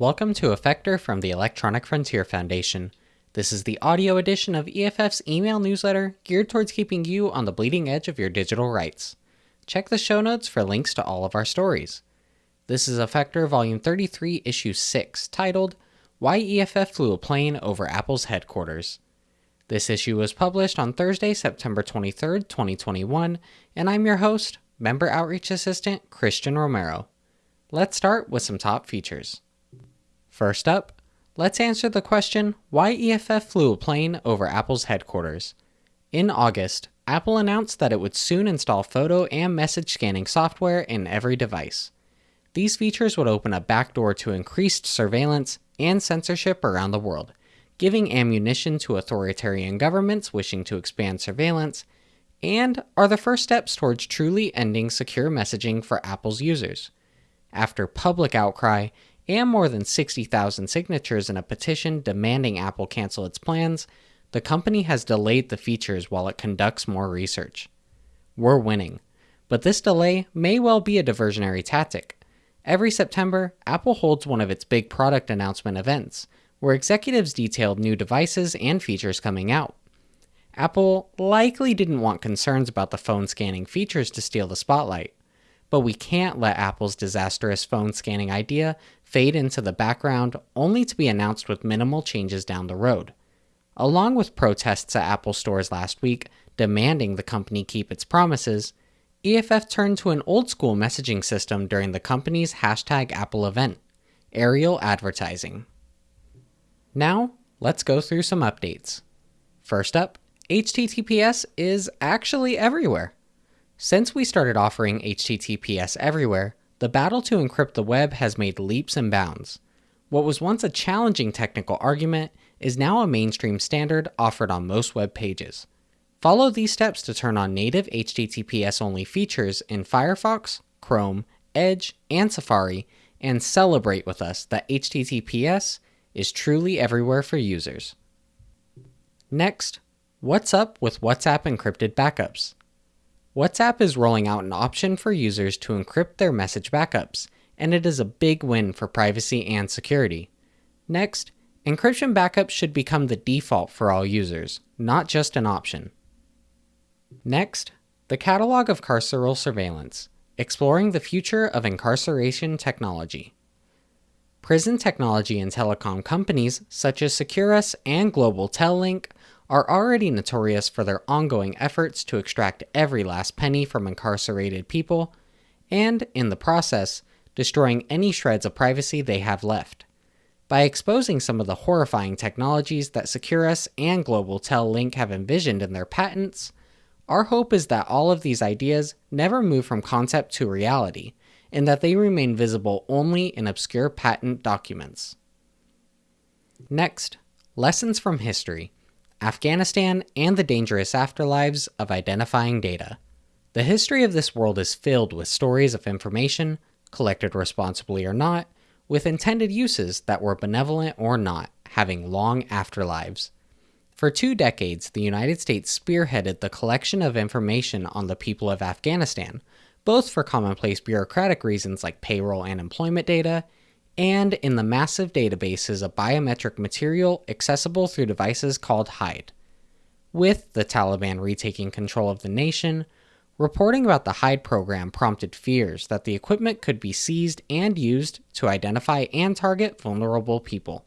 Welcome to Effector from the Electronic Frontier Foundation. This is the audio edition of EFF's email newsletter geared towards keeping you on the bleeding edge of your digital rights. Check the show notes for links to all of our stories. This is Effector Volume 33, Issue 6, titled Why EFF Flew a Plane Over Apple's Headquarters. This issue was published on Thursday, September 23, 2021, and I'm your host, Member Outreach Assistant Christian Romero. Let's start with some top features. First up, let's answer the question why EFF flew a plane over Apple's headquarters. In August, Apple announced that it would soon install photo and message scanning software in every device. These features would open a backdoor to increased surveillance and censorship around the world, giving ammunition to authoritarian governments wishing to expand surveillance, and are the first steps towards truly ending secure messaging for Apple's users. After public outcry, and more than 60,000 signatures in a petition demanding Apple cancel its plans, the company has delayed the features while it conducts more research. We're winning, but this delay may well be a diversionary tactic. Every September, Apple holds one of its big product announcement events, where executives detailed new devices and features coming out. Apple likely didn't want concerns about the phone scanning features to steal the spotlight, but we can't let Apple's disastrous phone scanning idea fade into the background only to be announced with minimal changes down the road. Along with protests at Apple stores last week demanding the company keep its promises, EFF turned to an old school messaging system during the company's hashtag Apple event, aerial advertising. Now, let's go through some updates. First up, HTTPS is actually everywhere. Since we started offering HTTPS everywhere, the battle to encrypt the web has made leaps and bounds. What was once a challenging technical argument is now a mainstream standard offered on most web pages. Follow these steps to turn on native HTTPS only features in Firefox, Chrome, Edge, and Safari, and celebrate with us that HTTPS is truly everywhere for users. Next, what's up with WhatsApp encrypted backups? WhatsApp is rolling out an option for users to encrypt their message backups, and it is a big win for privacy and security. Next, encryption backups should become the default for all users, not just an option. Next, the Catalog of Carceral Surveillance, exploring the future of incarceration technology. Prison technology and telecom companies such as Securus and Global Tel-Link are already notorious for their ongoing efforts to extract every last penny from incarcerated people, and, in the process, destroying any shreds of privacy they have left. By exposing some of the horrifying technologies that Securus and Global Tel-Link have envisioned in their patents, our hope is that all of these ideas never move from concept to reality, and that they remain visible only in obscure patent documents. Next, lessons from history. Afghanistan, and the dangerous afterlives of identifying data. The history of this world is filled with stories of information, collected responsibly or not, with intended uses that were benevolent or not, having long afterlives. For two decades, the United States spearheaded the collection of information on the people of Afghanistan, both for commonplace bureaucratic reasons like payroll and employment data, and in the massive databases of biometric material accessible through devices called HIIDE. With the Taliban retaking control of the nation, reporting about the HIIDE program prompted fears that the equipment could be seized and used to identify and target vulnerable people.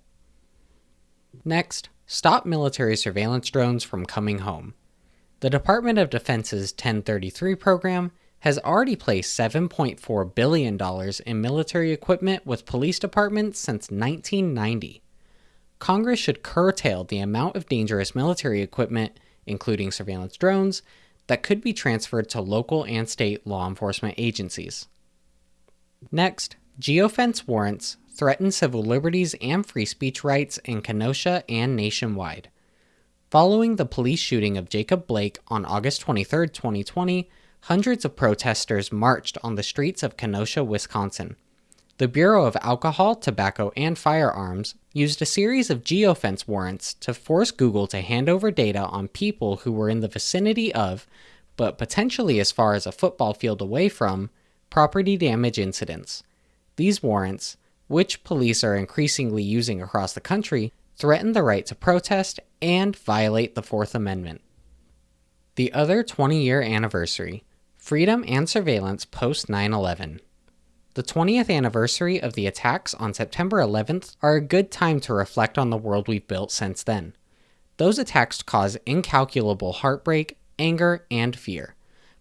Next, stop military surveillance drones from coming home. The Department of Defense's 1033 program has already placed $7.4 billion in military equipment with police departments since 1990. Congress should curtail the amount of dangerous military equipment, including surveillance drones, that could be transferred to local and state law enforcement agencies. Next, geofence warrants threaten civil liberties and free speech rights in Kenosha and nationwide. Following the police shooting of Jacob Blake on August 23, 2020, hundreds of protesters marched on the streets of Kenosha, Wisconsin. The Bureau of Alcohol, Tobacco, and Firearms used a series of geofence warrants to force Google to hand over data on people who were in the vicinity of, but potentially as far as a football field away from, property damage incidents. These warrants, which police are increasingly using across the country, threaten the right to protest and violate the Fourth Amendment. The other 20 year anniversary Freedom and Surveillance post 9 11. The 20th anniversary of the attacks on September 11th are a good time to reflect on the world we've built since then. Those attacks caused incalculable heartbreak, anger, and fear.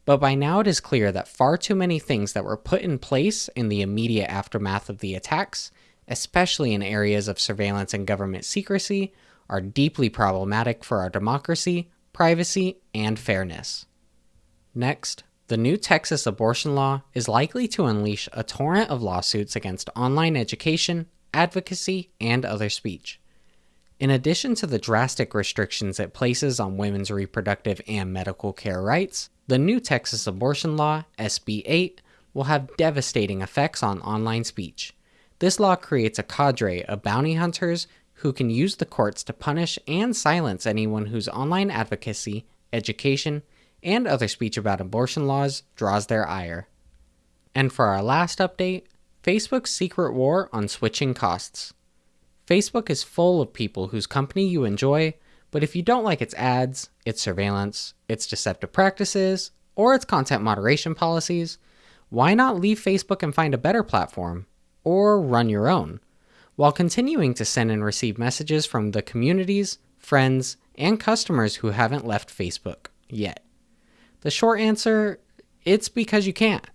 But by now it is clear that far too many things that were put in place in the immediate aftermath of the attacks, especially in areas of surveillance and government secrecy, are deeply problematic for our democracy, privacy, and fairness. Next, the new Texas abortion law is likely to unleash a torrent of lawsuits against online education, advocacy, and other speech. In addition to the drastic restrictions it places on women's reproductive and medical care rights, the new Texas abortion law, SB 8, will have devastating effects on online speech. This law creates a cadre of bounty hunters who can use the courts to punish and silence anyone whose online advocacy, education, and other speech about abortion laws draws their ire. And for our last update, Facebook's secret war on switching costs. Facebook is full of people whose company you enjoy, but if you don't like its ads, its surveillance, its deceptive practices, or its content moderation policies, why not leave Facebook and find a better platform? Or run your own, while continuing to send and receive messages from the communities, friends, and customers who haven't left Facebook yet. The short answer it's because you can't.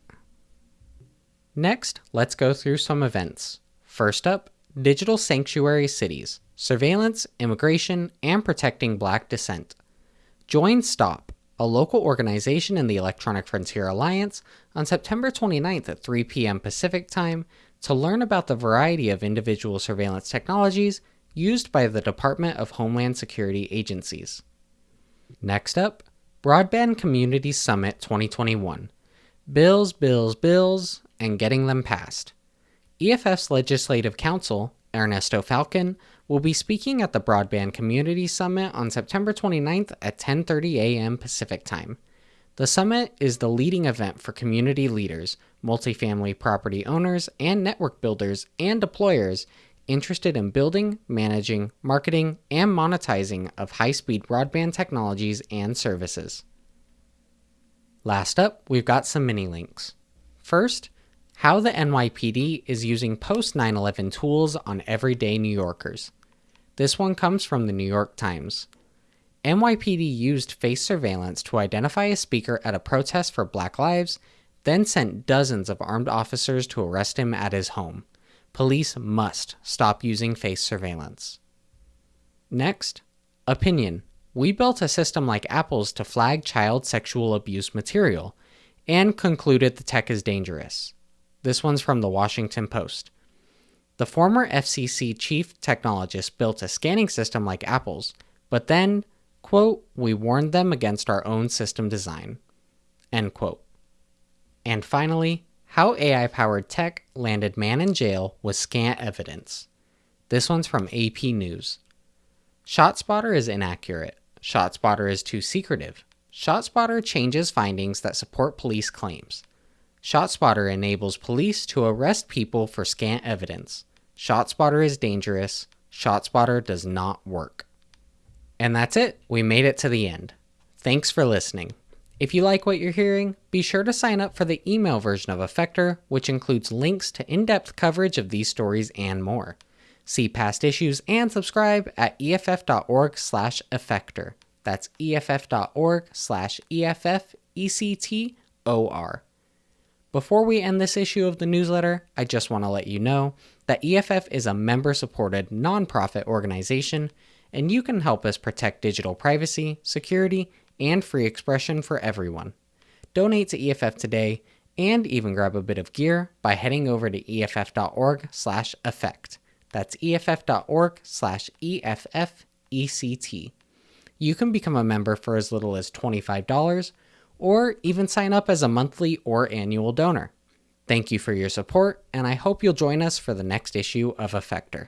Next, let's go through some events. First up, Digital Sanctuary Cities Surveillance, Immigration, and Protecting Black Dissent. Join STOP, a local organization in the Electronic Frontier Alliance, on September 29th at 3 p.m. Pacific Time to learn about the variety of individual surveillance technologies used by the Department of Homeland Security agencies. Next up, Broadband Community Summit 2021 Bills, Bills, Bills, and Getting Them Passed. EFF's Legislative Counsel, Ernesto Falcon, will be speaking at the Broadband Community Summit on September 29th at 10:30 a.m. Pacific Time. The summit is the leading event for community leaders, multifamily property owners, and network builders and deployers interested in building, managing, marketing, and monetizing of high speed broadband technologies and services. Last up, we've got some mini links. First, how the NYPD is using post 9 11 tools on everyday New Yorkers. This one comes from the New York Times. NYPD used face surveillance to identify a speaker at a protest for Black Lives, then sent dozens of armed officers to arrest him at his home. Police must stop using face surveillance. Next, opinion. We built a system like Apple's to flag child sexual abuse material and concluded the tech is dangerous. This one's from the Washington Post. The former FCC chief technologist built a scanning system like Apple's, but then, quote, we warned them against our own system design, end quote. And finally, how AI powered tech landed man in jail with scant evidence. This one's from AP News. ShotSpotter is inaccurate. ShotSpotter is too secretive. ShotSpotter changes findings that support police claims. ShotSpotter enables police to arrest people for scant evidence. ShotSpotter is dangerous. ShotSpotter does not work. And that's it. We made it to the end. Thanks for listening. If you like what you're hearing, be sure to sign up for the email version of Effector, which includes links to in depth coverage of these stories and more. See past issues and subscribe at EFF.org slash Effector. That's EFF.org slash EFFECTOR. Before we end this issue of the newsletter, I just want to let you know that EFF is a member supported nonprofit organization, and you can help us protect digital privacy, security, and free expression for everyone. Donate to EFF today and even grab a bit of gear by heading over to EFF.org slash effect. That's EFF.org slash EFFECT. You can become a member for as little as $25 or even sign up as a monthly or annual donor. Thank you for your support, and I hope you'll join us for the next issue of Effector.